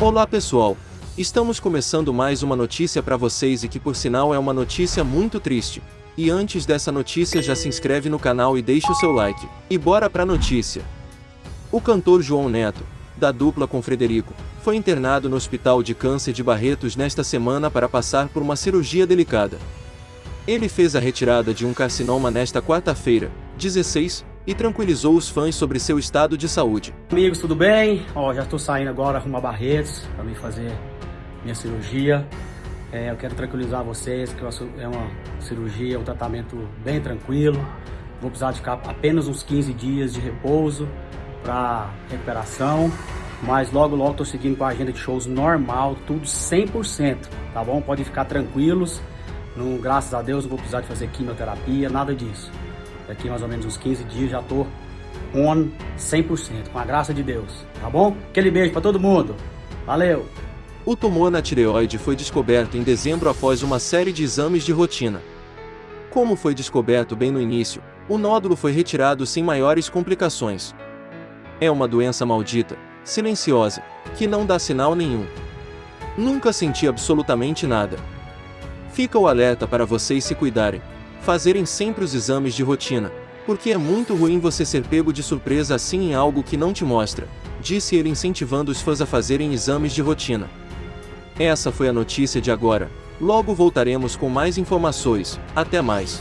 Olá pessoal, estamos começando mais uma notícia para vocês e que por sinal é uma notícia muito triste. E antes dessa notícia já se inscreve no canal e deixa o seu like. E bora pra notícia. O cantor João Neto, da dupla com Frederico, foi internado no Hospital de Câncer de Barretos nesta semana para passar por uma cirurgia delicada. Ele fez a retirada de um carcinoma nesta quarta-feira, 16, e tranquilizou os fãs sobre seu estado de saúde. Amigos, tudo bem? Ó, já estou saindo agora rumo a Barretos para me fazer minha cirurgia. É, eu quero tranquilizar vocês que é uma cirurgia, um tratamento bem tranquilo. Vou precisar de ficar apenas uns 15 dias de repouso para recuperação. Mas logo, logo estou seguindo com a agenda de shows normal, tudo 100%, tá bom? Podem ficar tranquilos. Não, graças a Deus não vou precisar de fazer quimioterapia, nada disso. Daqui mais ou menos uns 15 dias já tô on 100%, com a graça de Deus, tá bom? Aquele beijo para todo mundo. Valeu! O tumor na tireoide foi descoberto em dezembro após uma série de exames de rotina. Como foi descoberto bem no início, o nódulo foi retirado sem maiores complicações. É uma doença maldita, silenciosa, que não dá sinal nenhum. Nunca senti absolutamente nada. Fica o alerta para vocês se cuidarem fazerem sempre os exames de rotina, porque é muito ruim você ser pego de surpresa assim em algo que não te mostra, disse ele incentivando os fãs a fazerem exames de rotina. Essa foi a notícia de agora. Logo voltaremos com mais informações. Até mais.